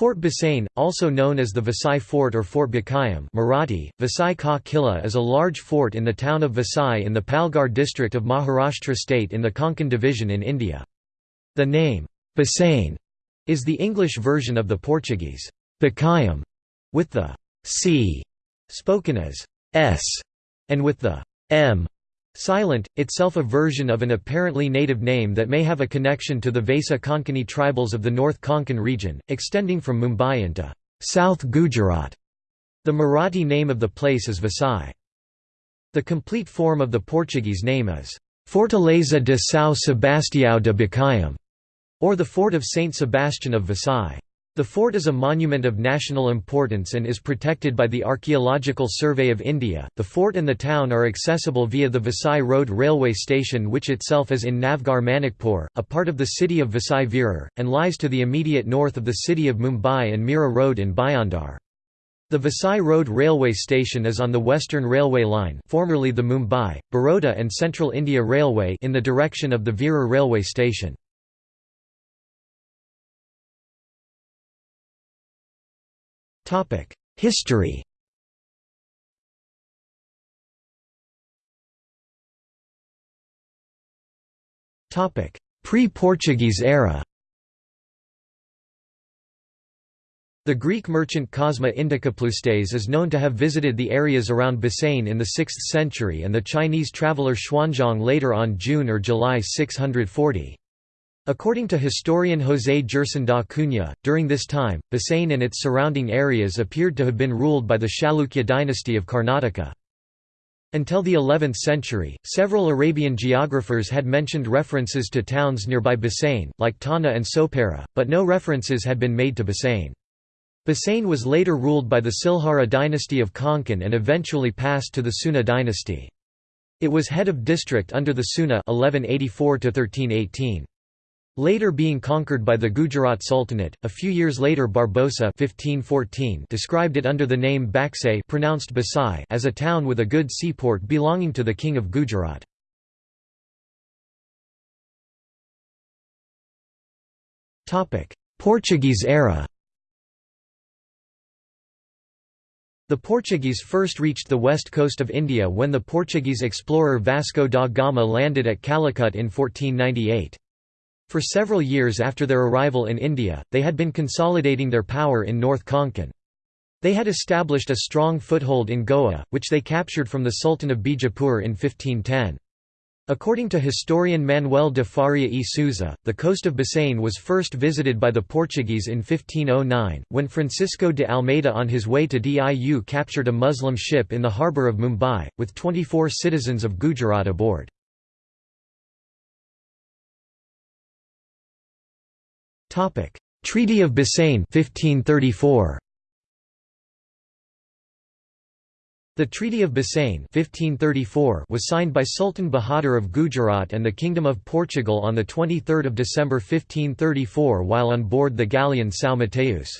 Fort Bassein, also known as the Vasai Fort or Fort Baçaim Marathi, Vasai Ka Killa is a large fort in the town of Vasai in the Palghar district of Maharashtra state in the Konkan division in India. The name, Bassein, is the English version of the Portuguese, Baçaim, with the c spoken as s, and with the m Silent, itself a version of an apparently native name that may have a connection to the Vasa Konkani tribals of the North Konkan region, extending from Mumbai into South Gujarat. The Marathi name of the place is Vasai. The complete form of the Portuguese name is Fortaleza de São Sebastião de Baçaim, or the Fort of Saint Sebastian of Vasai. The fort is a monument of national importance and is protected by the Archaeological Survey of India. The fort and the town are accessible via the Vasai Road railway station, which itself is in Navgarh Manikpur, a part of the city of Vasai Virar, and lies to the immediate north of the city of Mumbai and Mira Road in Bhayandar. The Vasai Road railway station is on the Western Railway line, formerly the Mumbai, Baroda and Central India Railway, in the direction of the Virar railway station. History Pre-Portuguese era The Greek merchant Cosmas Indicopleustes is known to have visited the areas around Bassein in the 6th century and the Chinese traveller Xuanzang later on June or July 640. According to historian José Gerson da Cunha, during this time, Bassein and its surrounding areas appeared to have been ruled by the Chalukya dynasty of Karnataka. Until the 11th century, several Arabian geographers had mentioned references to towns nearby Bassein, like Tana and Sopara, but no references had been made to Bassein. Bassein was later ruled by the Silhara dynasty of Konkan and eventually passed to the Seuna dynasty. It was head of district under the Seuna 1184 1318. Later being conquered by the Gujarat Sultanate, a few years later Barbosa 1514 described it under the name Baksay pronounced Basai as a town with a good seaport belonging to the king of Gujarat. Portuguese era The Portuguese first reached the west coast of India when the Portuguese explorer Vasco da Gama landed at Calicut in 1498. For several years after their arrival in India, they had been consolidating their power in North Konkan. They had established a strong foothold in Goa, which they captured from the Sultan of Bijapur in 1510. According to historian Manuel de Faria e Souza, the coast of Bassein was first visited by the Portuguese in 1509, when Francisco de Almeida on his way to Diu captured a Muslim ship in the harbour of Mumbai, with 24 citizens of Gujarat aboard. Treaty of Bassein 1534. The Treaty of Bassein 1534 was signed by Sultan Bahadur of Gujarat and the Kingdom of Portugal on 23 December 1534 while on board the galleon São Mateus.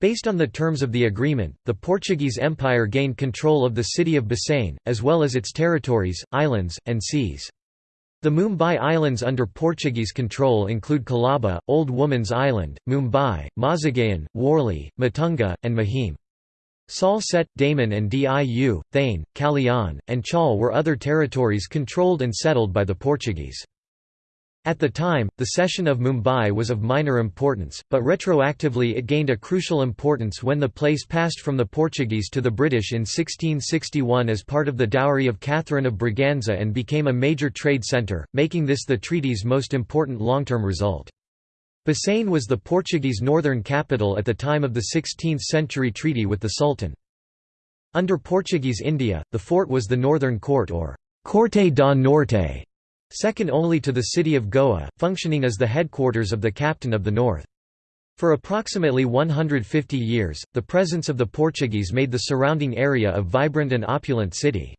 Based on the terms of the agreement, the Portuguese Empire gained control of the city of Bassein, as well as its territories, islands, and seas. The Mumbai Islands under Portuguese control include Colaba, Old Woman's Island, Mumbai, Mazagaon, Worli, Matunga, and Mahim. Salsette, Daman and Diu, Thane, Callian, and Chal were other territories controlled and settled by the Portuguese. At the time, the cession of Mumbai was of minor importance, but retroactively it gained a crucial importance when the place passed from the Portuguese to the British in 1661 as part of the dowry of Catherine of Braganza and became a major trade centre, making this the treaty's most important long-term result. Bassein was the Portuguese northern capital at the time of the 16th-century treaty with the Sultan. Under Portuguese India, the fort was the Northern Court or Corte da Norte, second only to the city of Goa, functioning as the headquarters of the Captain of the North. For approximately 150 years, the presence of the Portuguese made the surrounding area a vibrant and opulent city.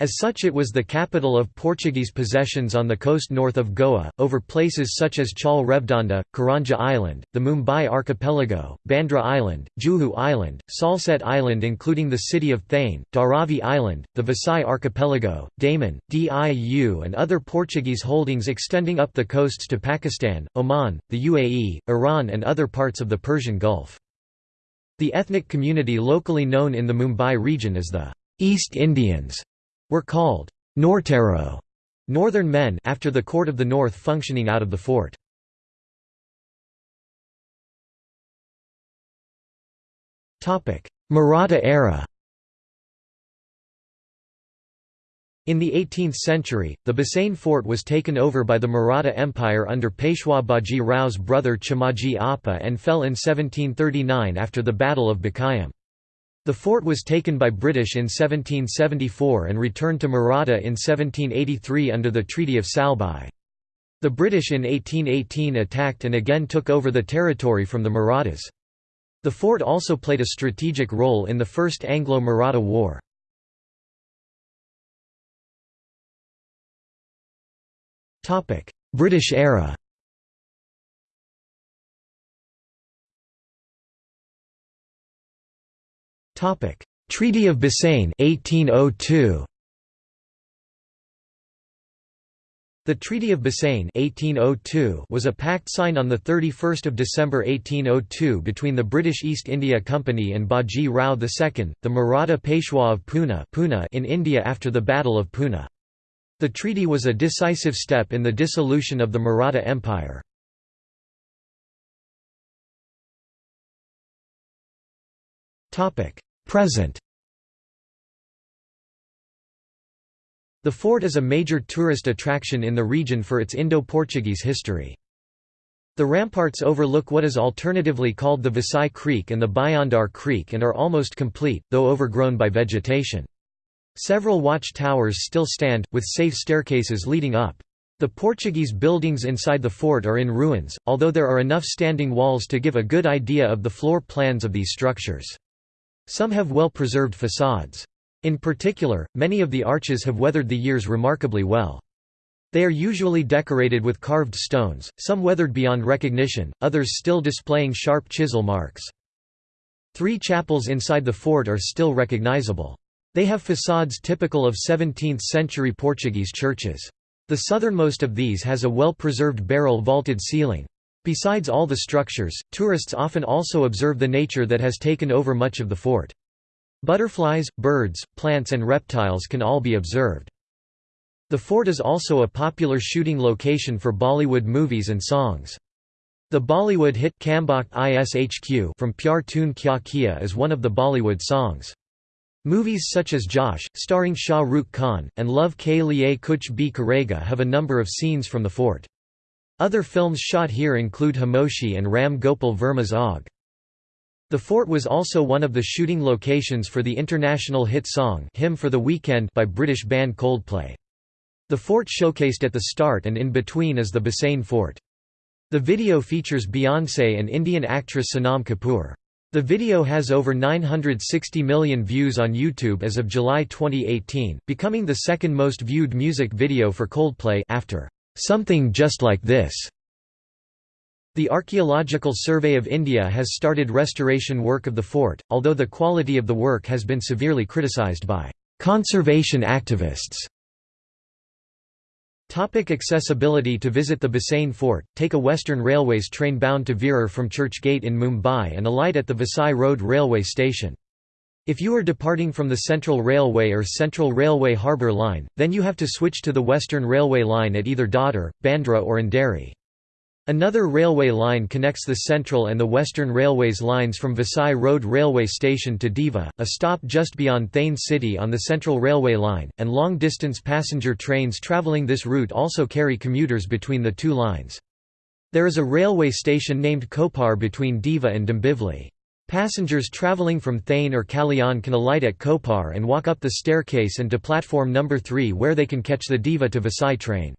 As such it was the capital of Portuguese possessions on the coast north of Goa, over places such as Chal Revdanda, Karanja Island, the Mumbai Archipelago, Bandra Island, Juhu Island, Salsette Island including the city of Thane, Dharavi Island, the Vasai Archipelago, Daman, Diu and other Portuguese holdings extending up the coasts to Pakistan, Oman, the UAE, Iran and other parts of the Persian Gulf. The ethnic community locally known in the Mumbai region as the East Indians were called Nortero northern men after the Court of the North functioning out of the fort. Maratha era In the 18th century, the Bassein fort was taken over by the Maratha Empire under Peshwa Baji Rao's brother Chimaji Appa and fell in 1739 after the Battle of Bakayam. The fort was taken by British in 1774 and returned to Maratha in 1783 under the Treaty of Salbai. The British in 1818 attacked and again took over the territory from the Marathas. The fort also played a strategic role in the First Anglo-Maratha War. British era Treaty of Bassein 1802 The Treaty of Bassein 1802 was a pact signed on 31 December 1802 between the British East India Company and Baji Rao II, the Maratha Peshwa of Pune in India after the Battle of Pune. The treaty was a decisive step in the dissolution of the Maratha Empire. Present The fort is a major tourist attraction in the region for its Indo-Portuguese history. The ramparts overlook what is alternatively called the Vasai Creek and the Bhayandar Creek and are almost complete, though overgrown by vegetation. Several watch towers still stand, with safe staircases leading up. The Portuguese buildings inside the fort are in ruins, although there are enough standing walls to give a good idea of the floor plans of these structures. Some have well-preserved facades. In particular, many of the arches have weathered the years remarkably well. They are usually decorated with carved stones, some weathered beyond recognition, others still displaying sharp chisel marks. Three chapels inside the fort are still recognizable. They have facades typical of 17th-century Portuguese churches. The southernmost of these has a well-preserved barrel vaulted ceiling. Besides all the structures, tourists often also observe the nature that has taken over much of the fort. Butterflies, birds, plants and reptiles can all be observed. The fort is also a popular shooting location for Bollywood movies and songs. The Bollywood hit Kambakht Ishq from Pyar Tune Kya Kiya is one of the Bollywood songs. Movies such as Josh, starring Shah Rukh Khan, and Love Ke Liye Kuch Bhi Karega have a number of scenes from the fort. Other films shot here include Khamoshi and Ram Gopal Varma's Aag. The fort was also one of the shooting locations for the international hit song Hymn for the Weekend by British band Coldplay. The fort showcased at the start and in between is the Bassein Fort. The video features Beyoncé and Indian actress Sonam Kapoor. The video has over 960 million views on YouTube as of July 2018, becoming the second most viewed music video for Coldplay after Something just like this. The Archaeological Survey of India has started restoration work of the fort, although the quality of the work has been severely criticised by conservation activists. Topic accessibility To visit the Bassein Fort, take a Western Railways train bound to Virar from Churchgate in Mumbai and alight at the Vasai Road railway station. If you are departing from the Central Railway or Central Railway Harbour Line, then you have to switch to the Western Railway line at either Dadar, Bandra or Andheri. Another railway line connects the Central and the Western Railways lines from Vasai Road Railway Station to Diva, a stop just beyond Thane City on the Central Railway line, and long-distance passenger trains travelling this route also carry commuters between the two lines. There is a railway station named Kopar between Diva and Dombivli. Passengers travelling from Thane or Kalyan can alight at Kopar and walk up the staircase and to platform number 3 where they can catch the Diva to Vasai train.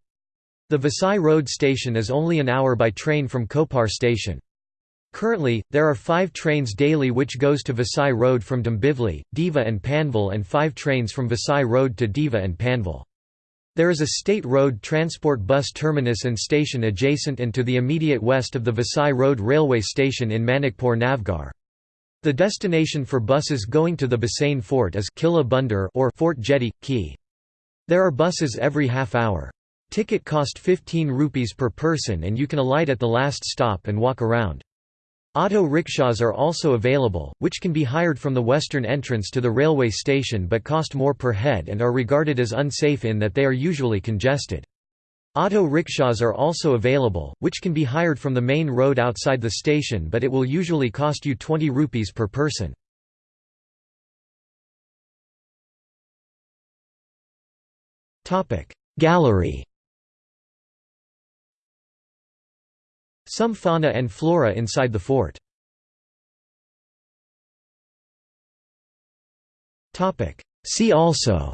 The Vasai Road station is only an hour by train from Kopar station. Currently, there are five trains daily which goes to Vasai Road from Dombivli, Diva and Panvel and five trains from Vasai Road to Diva and Panvel. There is a state road transport bus terminus and station adjacent and to the immediate west of the Vasai Road railway station in Manikpur Navgarh. The destination for buses going to the Bassein Fort is Killa Bandar or Fort Jetty, Key. There are buses every half hour. Ticket cost 15 rupees per person and you can alight at the last stop and walk around. Auto rickshaws are also available, which can be hired from the western entrance to the railway station but cost more per head and are regarded as unsafe in that they are usually congested. Auto rickshaws are also available, which can be hired from the main road outside the station but it will usually cost you 20 rupees per person. Gallery Some fauna and flora inside the fort. See also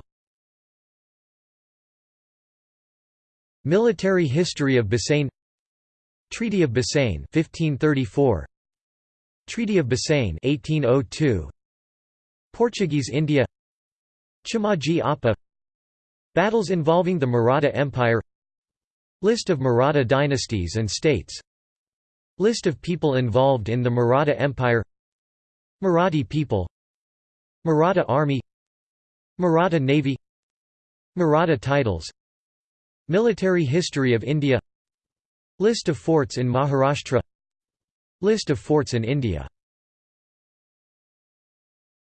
Military history of Bassein Treaty of Bassein 1534 Treaty of Bassein 1802 Portuguese India Chimaji Appa Battles involving the Maratha Empire List of Maratha dynasties and states List of people involved in the Maratha Empire Marathi people Maratha Army Maratha Navy Maratha titles Military history of India List of forts in Maharashtra List of forts in India